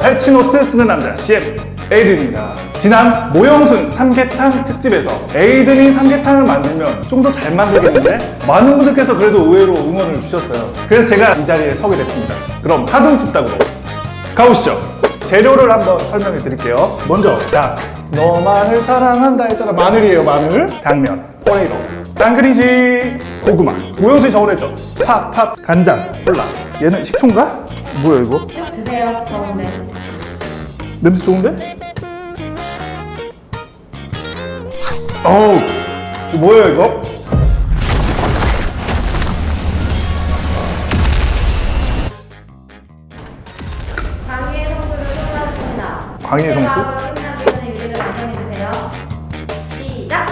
배치노트 쓰는 남자 CM 에이든입니다. 지난 모형순 삼계탕 특집에서 에이든이 삼계탕을 만들면 좀 더 잘 만들겠는데? 많은 분들께서 그래도 의외로 응원을 주셨어요. 그래서 제가 이 자리에 서게 됐습니다. 그럼 하둥집닭으로 가보시죠. 재료를 한번 설명해 드릴게요. 먼저 닭. 너만을 사랑한다 했잖아. 마늘이에요 마늘. 당면. 포레이로 딴그리지 고구마 모형순이 저번했죠 팥, 팥, 간장, 콜라 얘는 식초인가? 뭐야 이거? 쭉 드세요. 더운데. 냄새 좋은데? 어우 뭐예요 이거? 강의의 성수를 소개하겠습니다. 광희의 성수? 끝나면 요리를 완성해 주세요. 시작.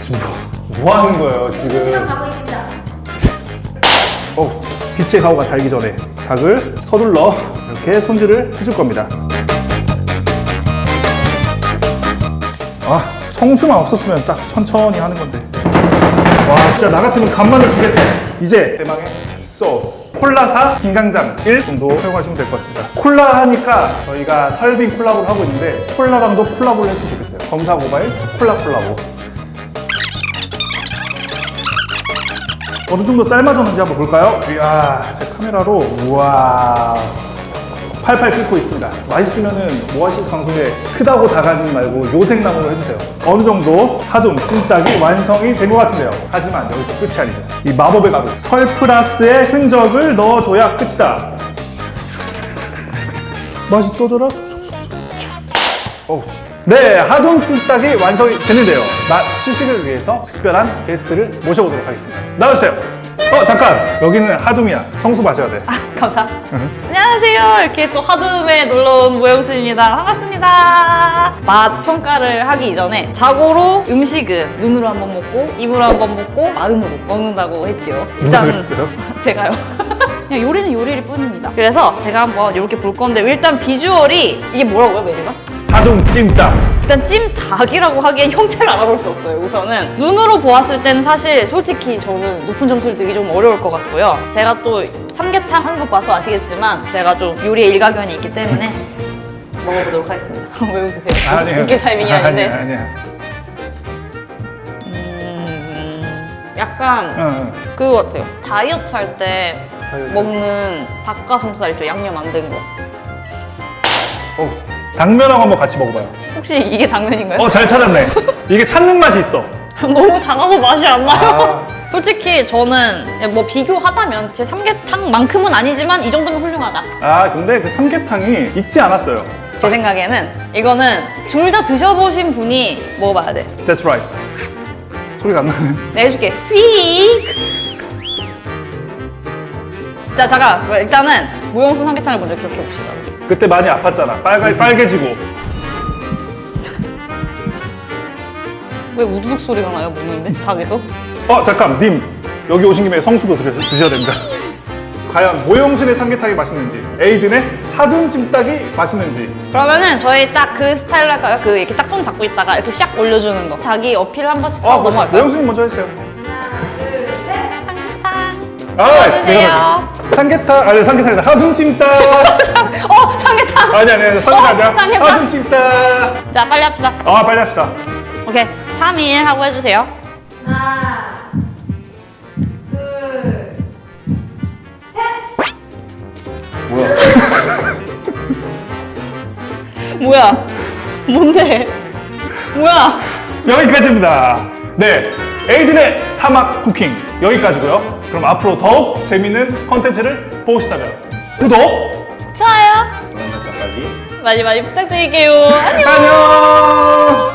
지금 뭐, 뭐 하는 거예요 지금? 가고 있습니다. 어우 빛의 가오가 달기 전에 닭을 서둘러 이렇게 손질을 해줄 겁니다. 아 성수만 없었으면 딱 천천히 하는 건데. 와 진짜 나 같으면 간만을 주겠다. 이제 대망의 소스. 콜라사 진강장 1 정도 사용하시면 될 것 같습니다. 콜라 하니까 저희가 설빙 콜라보를 하고 있는데 콜라랑도 콜라보를 했으면 좋겠어요. 검사 모바일 콜라 콜라보 어느 정도 삶아졌는지 한번 볼까요? 이야 제 카메라로 우와. 팔팔 끓고 있습니다. 맛있으면은 모아시스 방송에 크다고 다가지 말고 요생남으로 해주세요. 어느 정도 하둠 찐닭이 완성이 된 것 같은데요. 하지만 여기서 끝이 아니죠. 이 마법의 가루 설프라스의 흔적을 넣어줘야 끝이다. 맛있어져라 어우. 네, 하동 찜닭이 완성이 됐는데요. 맛 시식을 위해서 특별한 게스트를 모셔보도록 하겠습니다. 나와주세요. 어, 잠깐. 여기는 하둠이야. 성수 마셔야 돼. 감사. 안녕하세요. 이렇게 또 하둠에 놀러온 모영수입니다. 반갑습니다. 맛 평가를 하기 이전에 자고로 음식은 눈으로 한번 먹고 입으로 한번 먹고 마음으로 먹는다고 했지요. 그랬어요? 제가요. 그냥 요리는 요리일 뿐입니다. 그래서 제가 한번 이렇게 볼 건데 일단 비주얼이 이게 뭐라고요 메뉴가? 하동 찜닭. 일단 찜닭이라고 하기엔 형체를 알아볼 수 없어요 우선은 눈으로 보았을 때는 사실 솔직히 저는 높은 점수를 드기 좀 어려울 것 같고요 제가 또 삼계탕 하는 거 봐서 아시겠지만 제가 좀 요리에 일가견이 있기 때문에 먹어보도록 하겠습니다 왜 웃으세요? 아니에요. 웃길 타이밍이 아닌데 아니야, 아니야. 음, 약간 응, 응. 그거 같아요 다이어트 할 때? 먹는 닭가슴살 있죠 양념 안 된 거 당면하고 한번 같이 먹어봐요. 혹시 이게 당면인가요? 어, 잘 찾았네. 이게 찾는 맛이 있어. 너무 작아서 맛이 안 나요. 아. 솔직히 저는 뭐 비교하자면 제 삼계탕만큼은 아니지만 이 정도면 훌륭하다. 아, 근데 그 삼계탕이 익지 않았어요. 제 생각에는 이거는 둘 다 드셔보신 분이 먹어봐야 돼. That's right. 소리가 안 나네. 내가 해줄게. 휙! 자, 잠깐. 일단은 모형수 삼계탕을 먼저 기억해 봅시다. 그때 많이 아팠잖아. 빨개, 빨개지고. 왜 우두둑 소리가 나요, 먹는데? 닭에서? 어, 잠깐. 님. 여기 오신 김에 성수도 드셔, 드셔야 됩니다. 과연 모형순의 삼계탕이 맛있는지, 에이든의 하둠 찜닭이 맛있는지. 그러면은 저희 딱 그 스타일로 할까요? 그 이렇게 딱 손 잡고 있다가 이렇게 샥 올려주는 거. 자기 어필 한 번씩 하고 넘어갈까요? 모형순이 먼저 해주세요. 하나, 둘, 셋. 삼계탕. 아, 삼계탕, 아니 삼계탕이다. 하둠 찜닭. 아니 아니 삼계탕. 하둠 찜닭. 자, 빨리 합시다. 아, 빨리 합시다. 오케이. 3, 2, 1 하고 해주세요. 하나, 둘, 뭐야? 뭐야? 뭔데? 뭐야? 여기까지입니다. 네, 에이든의 사막 쿠킹 여기까지고요. 그럼 앞으로 더욱 재밌는 컨텐츠를 보시다면 구독, 좋아요. 설정까지. 많이 많이 부탁드릴게요. 안녕. 안녕.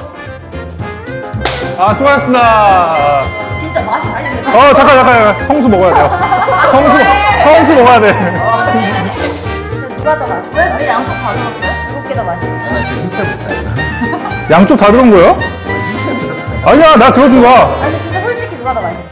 아 수고하셨습니다. 진짜 맛이 많이 났네. 어 잠깐 잠깐 잠깐. 성수 먹어야 돼요. 성수 성수 먹어야 돼. 진짜 누가 더 맛있어요? 왜 양쪽 다 들었어요? 일곱 개더 맛있어요. 양쪽 다 들은 거예요? 아니야 나 들어준 거야. 아니 진짜 솔직히 누가 더 맛있어요?